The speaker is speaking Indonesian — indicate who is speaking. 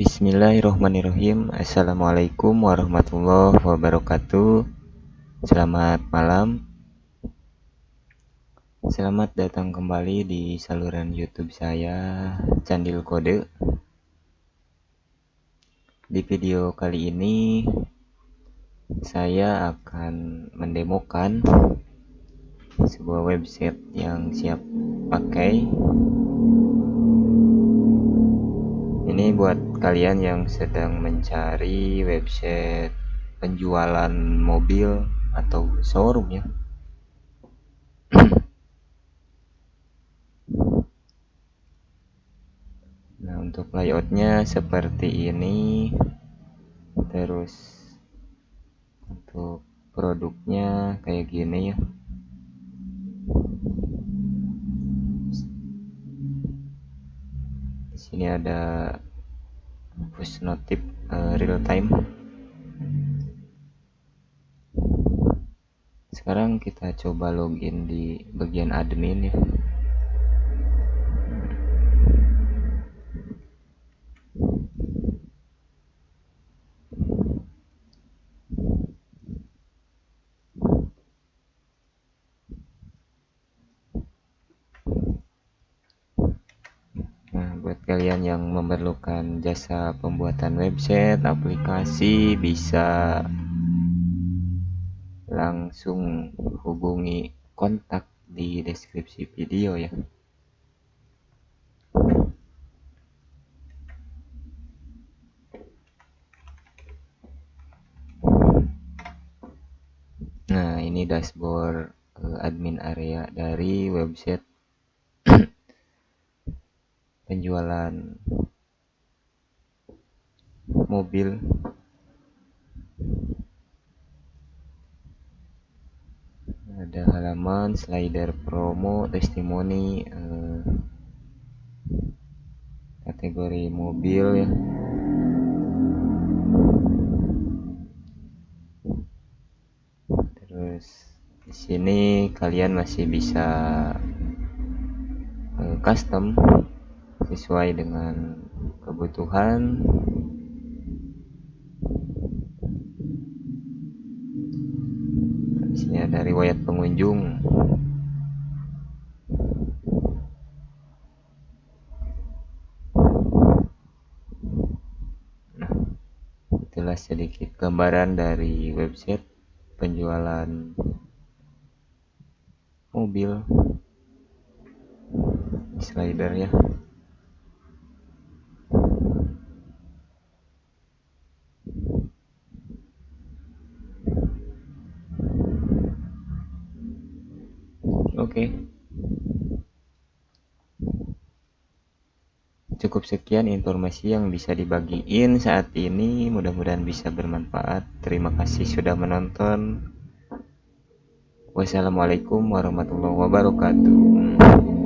Speaker 1: Bismillahirrahmanirrahim. Assalamualaikum warahmatullahi wabarakatuh. Selamat malam. Selamat datang kembali di saluran youtube saya Candil Kode. Di video kali ini Saya akan mendemokan Sebuah website yang siap pakai ini buat kalian yang sedang mencari website penjualan mobil atau showroom ya. Nah untuk layoutnya seperti ini. Terus untuk produknya kayak gini ya. Di sini ada push notif uh, real time. Sekarang kita coba login di bagian admin ya kalian yang memerlukan jasa pembuatan website, aplikasi bisa langsung hubungi kontak di deskripsi video ya. Nah, ini dashboard eh, admin area dari website penjualan mobil. Ada halaman slider promo testimoni eh, kategori mobil ya. Terus di sini kalian masih bisa eh, custom sesuai dengan kebutuhan. Di sini ada riwayat pengunjung. Nah itulah sedikit gambaran dari website penjualan mobil. Slider ya Oke. Cukup sekian informasi yang bisa dibagiin saat ini. Mudah-mudahan bisa bermanfaat. Terima kasih sudah menonton. Wassalamualaikum warahmatullahi wabarakatuh.